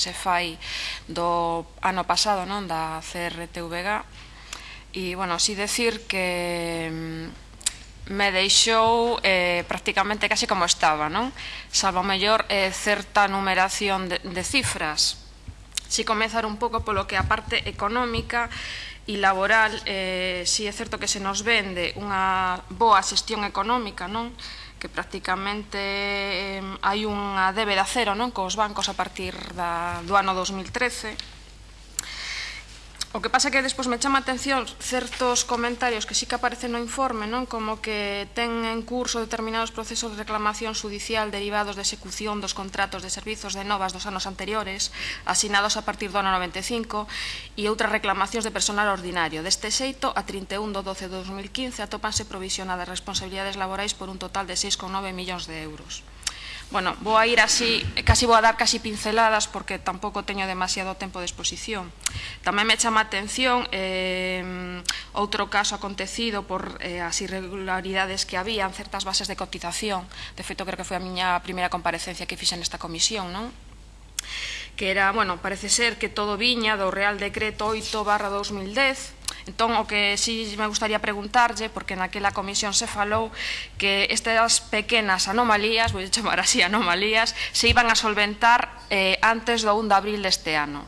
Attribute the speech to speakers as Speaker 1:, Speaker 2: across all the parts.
Speaker 1: se fai do ano pasado non da CRTVG e, bueno, si decir que mm, me deixou eh, prácticamente case como estaba, non? Salvo mellor eh, certa numeración de, de cifras. Si comezar un pouco polo que a parte económica e laboral, eh, si é certo que se nos vende unha boa xestión económica, non? que prácticamente eh, hai unha débeda cero non cos bancos a partir da, do ano 2013 O que pasa é que despois me chama a atención certos comentarios que sí que aparecen no informe, non como que ten en curso determinados procesos de reclamación judicial derivados de execución dos contratos de servizos de novas dos anos anteriores, asinados a partir do ano 95, e outras reclamacións de personal ordinario. Deste xeito, a 31 do 12 de 2015 atópanse provisionadas responsabilidades laborais por un total de 6,9 millóns de euros. Bueno, vou a ir así, casi vou a dar casi pinceladas porque tampouco teño demasiado tempo de exposición. Tamén me chama a atención eh, outro caso acontecido por eh, as irregularidades que había en certas bases de cotización. De feito, creo que foi a miña primeira comparecencia que fixen nesta comisión, non? que era, bueno, parece ser que todo viña do Real Decreto 8 barra 2010, Entón, o que si sí me gustaría preguntarlle, porque naquela comisión se falou que estas pequenas anomalías, vou chamar así anomalías, se iban a solventar eh, antes do 1 de abril deste ano.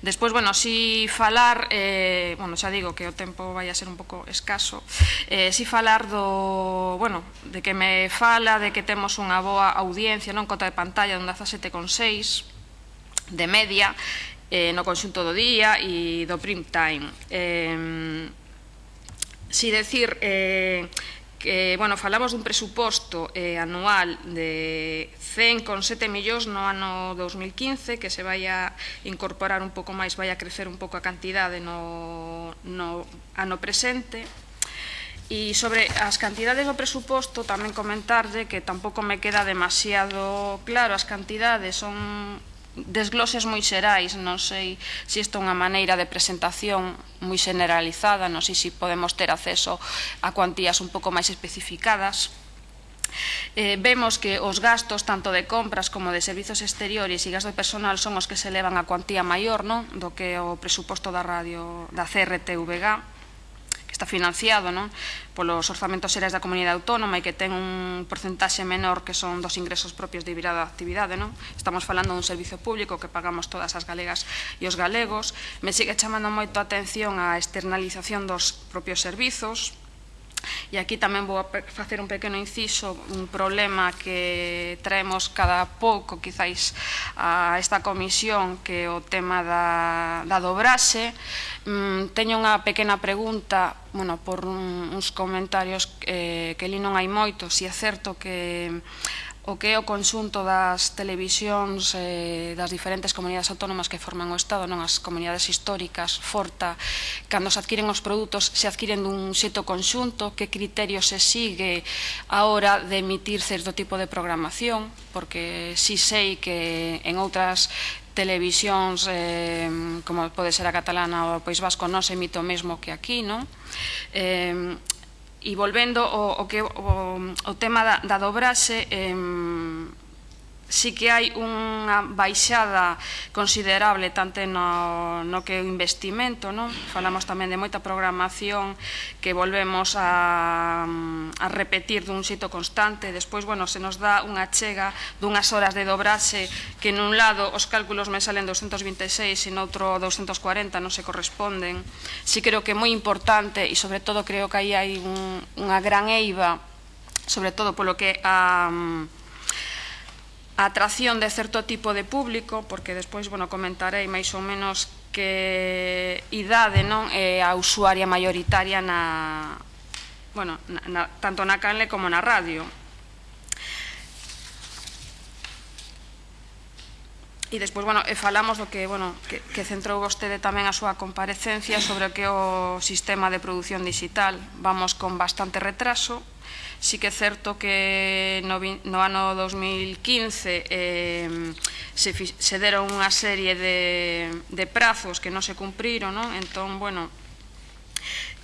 Speaker 1: Despois, bueno, si falar, eh, bueno, xa digo que o tempo vai a ser un pouco escaso, eh, si falar do, bueno, de que me fala, de que temos unha boa audiencia, non cota de pantalla, dun 17,6, de media, eh, no conxunto do día e do prime time. Eh, si decir eh, que, bueno, falamos dun presuposto eh, anual de 100,7 millóns no ano 2015 que se vai a incorporar un pouco máis, vai a crecer un pouco a cantidade no, no ano presente. E sobre as cantidades do presuposto tamén comentarlle que tampouco me queda demasiado claro, as cantidades son desgloses moi xerais, non sei se isto é unha maneira de presentación moi generalizada, non sei se podemos ter acceso a cuantías un pouco máis especificadas. Eh, vemos que os gastos tanto de compras como de servizos exteriores e gasto de personal son os que se elevan a cuantía maior non do que o presuposto da radio da CRTVG está financiado non? polos orzamentos xerais da comunidade autónoma e que ten un porcentaxe menor que son dos ingresos propios de virada actividade. Non? Estamos falando dun servizo público que pagamos todas as galegas e os galegos. Me sigue chamando moito a atención a externalización dos propios servizos, E aquí tamén vou a facer un pequeno inciso, un problema que traemos cada pouco, quizáis, a esta comisión, que é o tema da, da dobraxe. Mm, teño unha pequena pregunta, bueno, por uns comentarios eh, que li non hai moito, si é certo que o que é o conxunto das televisións eh, das diferentes comunidades autónomas que forman o Estado, non as comunidades históricas, Forta, cando se adquiren os produtos, se adquiren dun xeto conxunto, que criterio se sigue a hora de emitir certo tipo de programación, porque si sei que en outras televisións eh, como pode ser a catalana ou o País Vasco non se emite o mesmo que aquí, non? Eh, E volvendo ao, ao, que, o, o tema da, da dobraxe, eh, sí que hai unha baixada considerable tanto no, no que o investimento, non? falamos tamén de moita programación que volvemos a, a repetir dun xito constante, despois bueno, se nos dá unha chega dunhas horas de dobraxe que nun lado os cálculos me salen 226 e noutro 240 non se corresponden. Sí creo que é moi importante e sobre todo creo que aí hai un, unha gran eiva sobre todo polo que a um, a atracción de certo tipo de público, porque despois, bueno, comentarei máis ou menos que idade non é a usuaria maioritaria na, bueno, na, na, tanto na canle como na radio. E despois, bueno, e falamos do que, bueno, que, que centrou vostede tamén a súa comparecencia sobre o que é o sistema de produción digital. Vamos con bastante retraso, Sí que é certo que no, no ano 2015 eh, se, se deron unha serie de, de prazos que non se cumpriron, non? entón, bueno,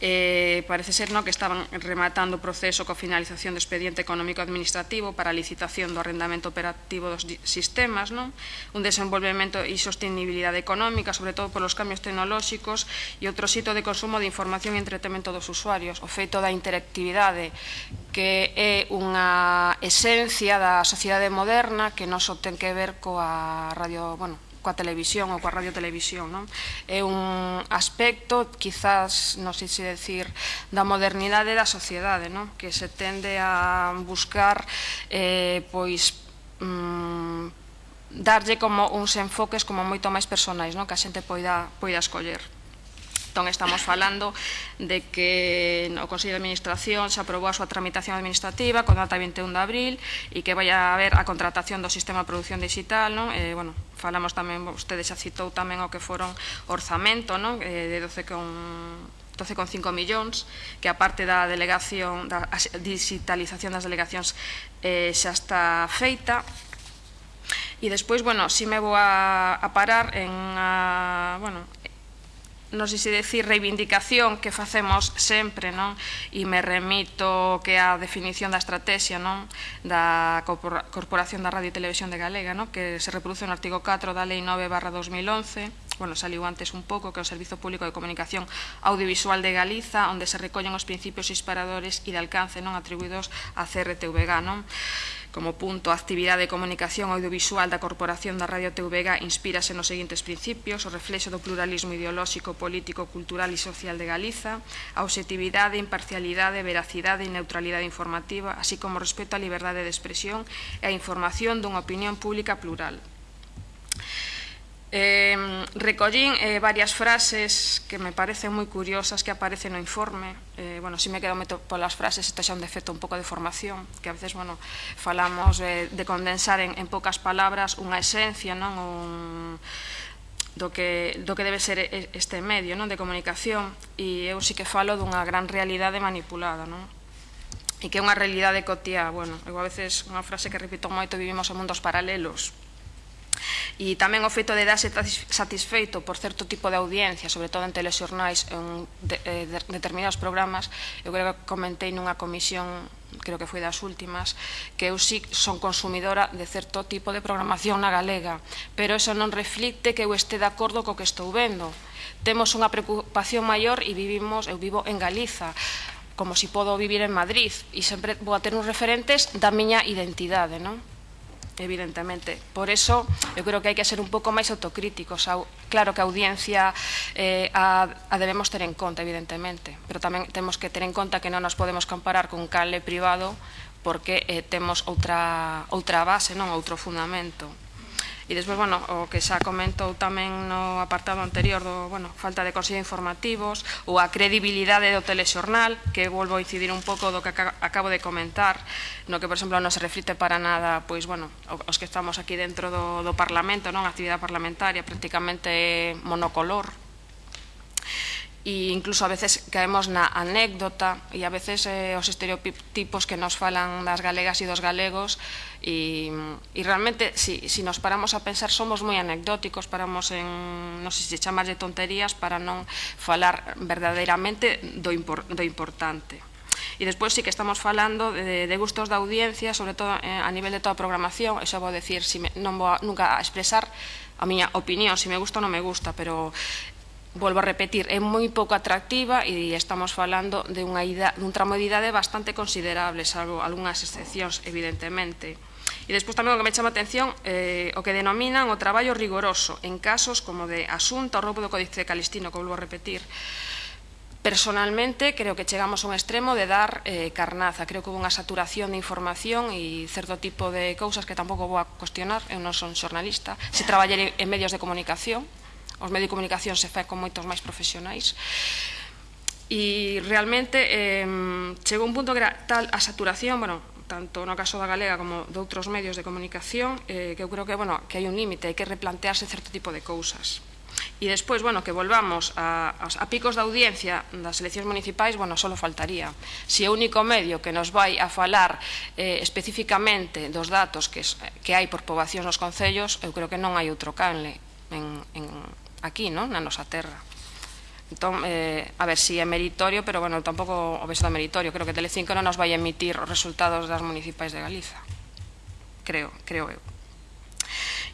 Speaker 1: eh, parece ser no que estaban rematando o proceso co finalización do expediente económico-administrativo para a licitación do arrendamento operativo dos sistemas, non? un desenvolvemento e sostenibilidade económica, sobre todo polos cambios tecnolóxicos e outro sitio de consumo de información e entretemento dos usuarios, o feito da interactividade que é unha esencia da sociedade moderna que non só ten que ver coa radio, bueno, coa televisión ou coa radio televisión. Non? É un aspecto, quizás, non sei se decir, da modernidade da sociedade, non? que se tende a buscar eh, pois mm, darlle como uns enfoques como moito máis personais, non? que a xente poida, poida escoller. Entón, estamos falando de que o Consello de Administración se aprobou a súa tramitación administrativa con data 21 de abril e que vai a haber a contratación do sistema de producción digital, non? Eh, bueno, falamos tamén, vostede xa citou tamén o que foron orzamento, non? Eh, de 12 con 12,5 millóns, que a parte da delegación da digitalización das delegacións eh, xa está feita. E despois, bueno, si me vou a, a parar en a, bueno, non sei se decir reivindicación que facemos sempre, non? E me remito que a definición da estrategia, non? Da Corporación da Radio e Televisión de Galega, non? Que se reproduce no artigo 4 da Lei 9 barra 2011, bueno, saliu antes un pouco, que é o Servizo Público de Comunicación Audiovisual de Galiza, onde se recollen os principios inspiradores e de alcance non atribuídos a CRTVG, non? Como punto, a actividade de comunicación audiovisual da Corporación da Radio TVG inspírase nos seguintes principios, o reflexo do pluralismo ideolóxico, político, cultural e social de Galiza, a objetividade, imparcialidade, veracidade e neutralidade informativa, así como respeto á liberdade de expresión e a información dunha opinión pública plural. Eh, recollín eh, varias frases que me parecen moi curiosas que aparecen no informe. Eh, bueno, si me quedo meto polas frases, isto xa un defecto un pouco de formación, que a veces, bueno, falamos eh, de condensar en, en poucas palabras unha esencia, non? Un, do que, do que debe ser este medio non? de comunicación e eu sí que falo dunha gran realidade manipulada non? e que é unha realidade cotía bueno, eu a veces unha frase que repito moito vivimos en mundos paralelos E tamén o feito de darse satisfeito por certo tipo de audiencia, sobre todo en telexornais, en de, de, de determinados programas, eu creo que comentei nunha comisión, creo que foi das últimas, que eu sí son consumidora de certo tipo de programación na galega, pero eso non reflicte que eu este de acordo co que estou vendo. Temos unha preocupación maior e vivimos, eu vivo en Galiza, como si podo vivir en Madrid, e sempre vou a ter uns referentes da miña identidade, non? evidentemente. Por eso, eu creo que hai que ser un pouco máis autocríticos. Claro que a audiencia eh, a, a debemos ter en conta, evidentemente, pero tamén temos que ter en conta que non nos podemos comparar con cale privado porque eh, temos outra, outra base, non outro fundamento. E despois, bueno, o que xa comentou tamén no apartado anterior do, bueno, falta de consello informativos ou a credibilidade do telexornal, que volvo a incidir un pouco do que acabo de comentar, no que, por exemplo, non se reflite para nada, pois, bueno, os que estamos aquí dentro do, do Parlamento, non? A actividade parlamentaria prácticamente monocolor, e incluso a veces caemos na anécdota e a veces eh, os estereotipos que nos falan das galegas e dos galegos e, e realmente si, si nos paramos a pensar somos moi anecdóticos paramos en, non sei se chamas de tonterías para non falar verdadeiramente do, impor, do importante. E despois sí que estamos falando de, de gustos da audiencia sobre todo eh, a nivel de toda a programación e xa vou decir si me, non vou a, nunca a expresar a miña opinión, se me gusta ou non me gusta, pero volvo a repetir, é moi pouco atractiva e estamos falando de unha ida, dun tramo de idade bastante considerable, salvo algunhas excepcións, evidentemente. E despois tamén o que me chama a atención eh, o que denominan o traballo rigoroso en casos como de asunto ao roubo do Códice Calistino, que volvo a repetir. Personalmente, creo que chegamos a un extremo de dar eh, carnaza. Creo que hubo unha saturación de información e certo tipo de cousas que tampouco vou a cuestionar. Eu non son xornalista. Se traballei en medios de comunicación, os medios de comunicación se fai con moitos máis profesionais. E realmente eh, chegou un punto que era tal a saturación, bueno, tanto no caso da galega como de outros medios de comunicación, eh, que eu creo que, bueno, que hai un límite, hai que replantearse certo tipo de cousas. E despois, bueno, que volvamos a, a picos da audiencia das eleccións municipais, bueno, só faltaría. Se o único medio que nos vai a falar eh, especificamente dos datos que, que hai por poboacións nos concellos, eu creo que non hai outro canle en, en, aquí, non? na nosa terra. Entón, eh, a ver si é meritorio, pero bueno, tampouco o vexo da meritorio. Creo que Telecinco non nos vai emitir os resultados das municipais de Galiza. Creo, creo eu.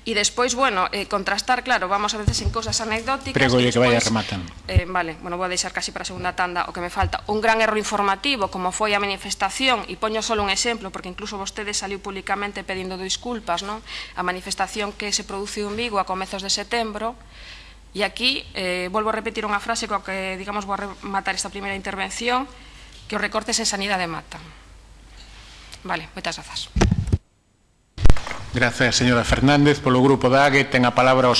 Speaker 1: E despois, bueno, eh, contrastar, claro, vamos a veces en cousas anecdóticas.
Speaker 2: Prego que vaya rematando.
Speaker 1: Eh, vale, bueno, vou deixar casi para a segunda tanda o que me falta. Un gran erro informativo, como foi a manifestación, e poño solo un exemplo, porque incluso vostede saliu públicamente pedindo disculpas, non? A manifestación que se produciu en Vigo a comezos de setembro, E aquí eh, volvo a repetir unha frase coa que, digamos, vou a rematar esta primeira intervención, que os recortes en sanidade matan. Vale, moitas grazas.
Speaker 2: Grazas, señora Fernández. Polo grupo da AGE, ten a palabra o